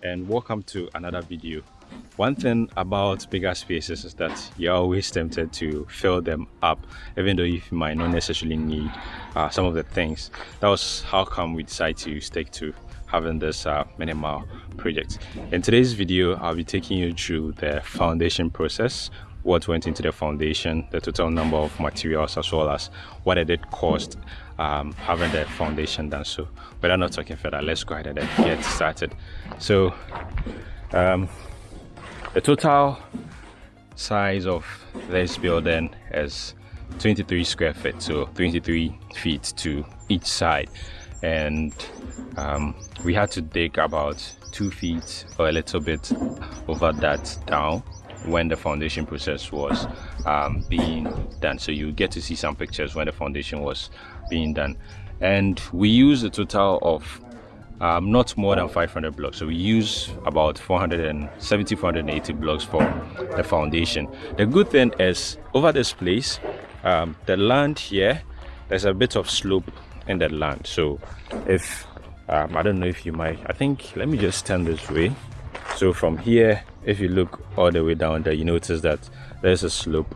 And welcome to another video. One thing about bigger spaces is that you're always tempted to fill them up even though you might not necessarily need uh, some of the things. That was how come we decided to stick to having this uh, minimal project. In today's video, I'll be taking you through the foundation process what went into the foundation, the total number of materials, as well as what it did cost um, having the foundation done. So, but I'm not talking further. Let's go ahead and get started. So, um, the total size of this building is 23 square feet, so 23 feet to each side, and um, we had to dig about two feet or a little bit over that down when the foundation process was um, being done. So you get to see some pictures when the foundation was being done. And we use a total of um, not more than 500 blocks. So we use about 470 480 blocks for the foundation. The good thing is over this place um, the land here there's a bit of slope in the land. So if um, I don't know if you might I think let me just stand this way so from here if you look all the way down there you notice that there's a slope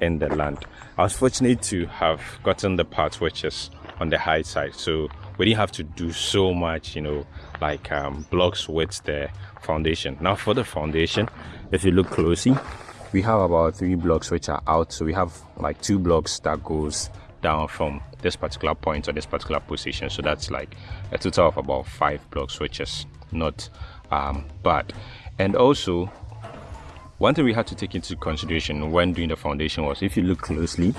in the land. I was fortunate to have gotten the part which is on the high side. So we didn't have to do so much you know like um, blocks with the foundation. Now for the foundation if you look closely we have about three blocks which are out. So we have like two blocks that goes down from this particular point or this particular position. So that's like a total of about five blocks which is not um, bad. And also one thing we had to take into consideration when doing the foundation was if you look closely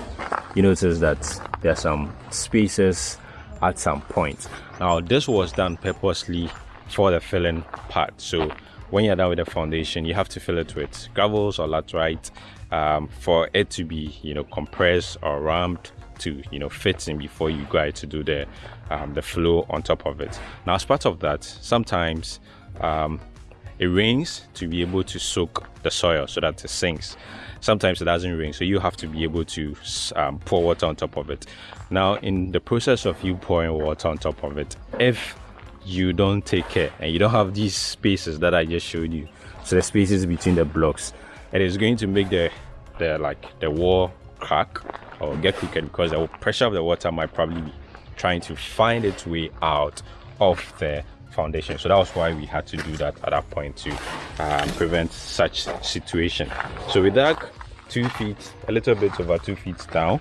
you notice that there are some spaces at some point now this was done purposely for the filling part. So when you're done with the foundation you have to fill it with gravels or laterite um, for it to be you know compressed or ramped to you know fit in before you go to do the um, the flow on top of it. Now as part of that sometimes um, it rains to be able to soak the soil so that it sinks. Sometimes it doesn't rain so you have to be able to um, pour water on top of it. Now in the process of you pouring water on top of it if you don't take care and you don't have these spaces that i just showed you so the spaces between the blocks it is going to make the the like the wall crack or get crooked because the pressure of the water might probably be trying to find its way out of the foundation. So that was why we had to do that at that point to um, prevent such situation. So we dug two feet a little bit over two feet down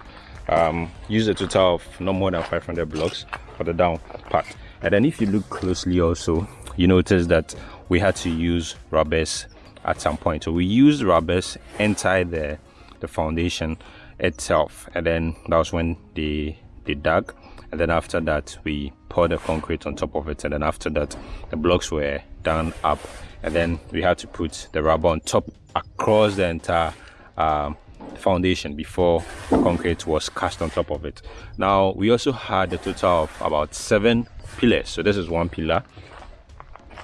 um, use a total of no more than 500 blocks for the down part. And then if you look closely also you notice that we had to use rubbers at some point. So we used rubbers inside the the foundation itself. And then that was when they they dug and then after that we poured the concrete on top of it and then after that the blocks were done up and then we had to put the rubber on top across the entire um, foundation before the concrete was cast on top of it. Now we also had a total of about seven pillars. So this is one pillar.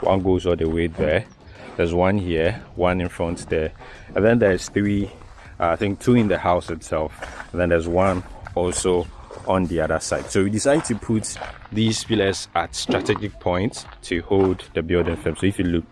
One goes all the way there. There's one here one in front there and then there's three uh, i think two in the house itself and then there's one also on the other side. So we decided to put these pillars at strategic points to hold the building frame so if you look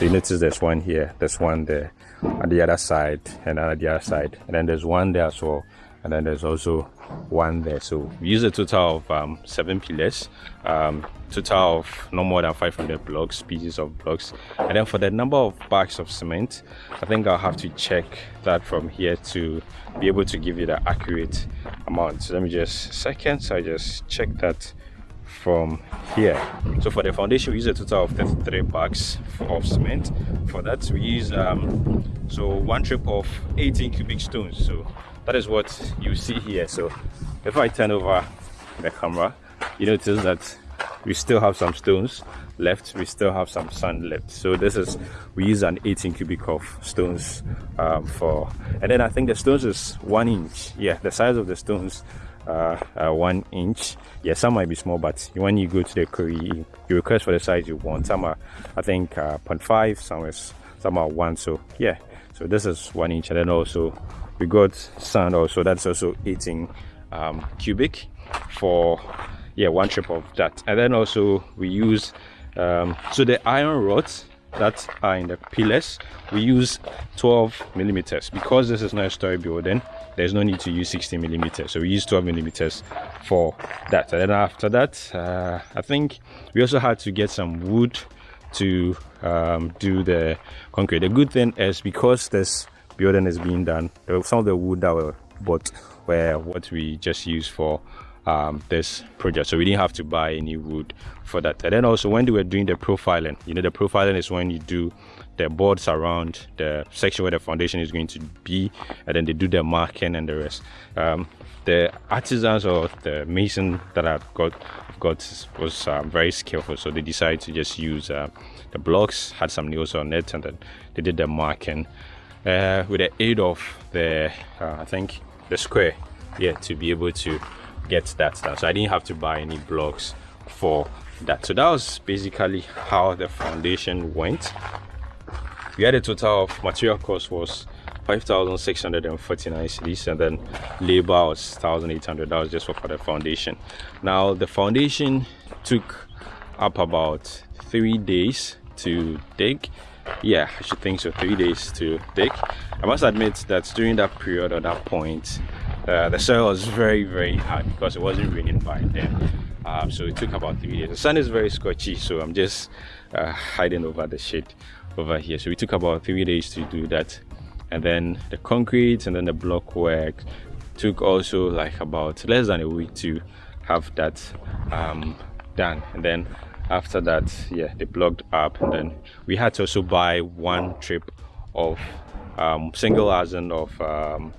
you notice there's one here there's one there on the other side and on the other side and then there's one there as well and then there's also one there. So we use a total of um, seven pillars. Um, total of no more than 500 blocks pieces of blocks. And then for the number of bags of cement i think i'll have to check that from here to be able to give you the accurate amount. So let me just second so i just check that from here. So for the foundation we use a total of 33 bags of cement. For that we use um, so one trip of 18 cubic stones. So that is what you see here. So if i turn over the camera you notice that we still have some stones left. We still have some sand left. So this is we use an 18 cubic of stones um, for and then i think the stones is one inch. Yeah the size of the stones uh, uh, one inch. Yeah some might be small but when you go to the query you request for the size you want. Some are i think uh, 0.5 some is some are one. So yeah so this is one inch. And then also we got sand also that's also 18 um, cubic for yeah one trip of that. And then also we use um, so the iron rods that are in the pillars we use 12 millimeters. Because this is not a story building there's no need to use 60 millimeters. So we use 12 millimeters for that. And then after that uh, i think we also had to get some wood to um, do the concrete. The good thing is because this building is being done. Some of the wood that were bought were what we just used for um, this project. So we didn't have to buy any wood for that. And then also when they were doing the profiling you know the profiling is when you do the boards around the section where the foundation is going to be and then they do the marking and the rest. Um, the artisans or the mason that I've got got was um, very skillful. So they decided to just use uh, the blocks had some nails on it and then they did the marking uh, with the aid of the uh, I think the square yeah to be able to get that done so i didn't have to buy any blocks for that. So that was basically how the foundation went. We had a total of material cost was 5,649 cedis and then labor was 1,800 that was just for, for the foundation. Now the foundation took up about three days to dig yeah i should think so. Three days to dig i must admit that during that period or that point uh, the soil was very very hard because it wasn't raining by then. Um, so it took about three days. The sun is very scorchy so i'm just uh, hiding over the shade over here. So we took about three days to do that. And then the concrete and then the block work took also like about less than a week to have that um, done. And then after that yeah they blocked up then we had to also buy one trip of um, single arsen of um,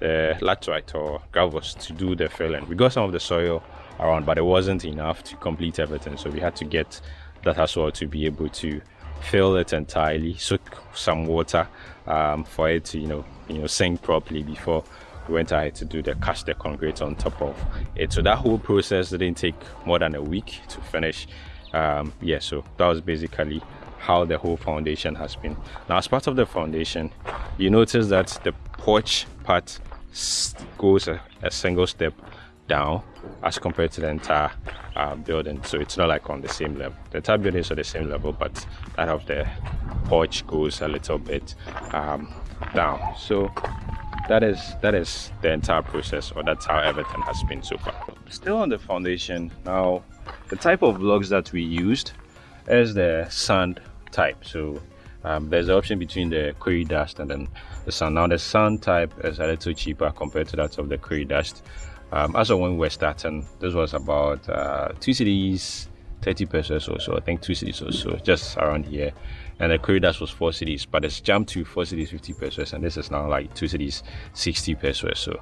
the laterite or gravels to do the filling. We got some of the soil around, but it wasn't enough to complete everything. So we had to get that as well to be able to fill it entirely, soak some water um, for it to you know you know sink properly before we went ahead to do the cast the concrete on top of it. So that whole process didn't take more than a week to finish. Um, yeah, so that was basically how the whole foundation has been. Now, as part of the foundation, you notice that the porch part goes a, a single step down as compared to the entire uh, building. So it's not like on the same level. The entire building is on the same level but that of the porch goes a little bit um, down. So that is that is the entire process or that's how everything has been so far. Still on the foundation now the type of blocks that we used is the sand type so um, there's an option between the quarry dust and then the sand. Now the sand type is a little cheaper compared to that of the quarry dust. Um, as of when we were starting, this was about uh, two cedis, 30 pesewas or so. I think two cedis or so, just around here. And the dust was four cedis, but it's jumped to four cedis, 50 pesewas, and this is now like two cedis, 60 pesewas. So,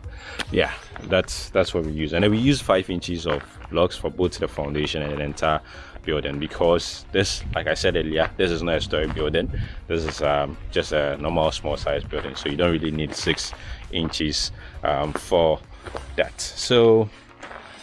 yeah, that's that's what we use. And then we use five inches of blocks for both the foundation and the entire building because this like i said earlier this is not a story building this is um, just a normal small size building so you don't really need six inches um, for that so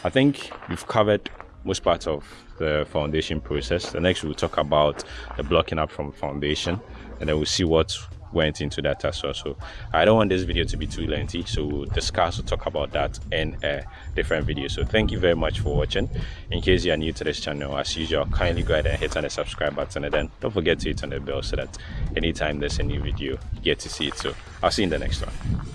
i think we've covered most parts of the foundation process. The next we'll talk about the blocking up from foundation and then we'll see what went into that as well. So i don't want this video to be too lengthy so we'll discuss we'll talk about that in a different video. So thank you very much for watching. In case you are new to this channel as usual kindly go ahead and hit on the subscribe button and then don't forget to hit on the bell so that anytime there's a new video you get to see it. So i'll see you in the next one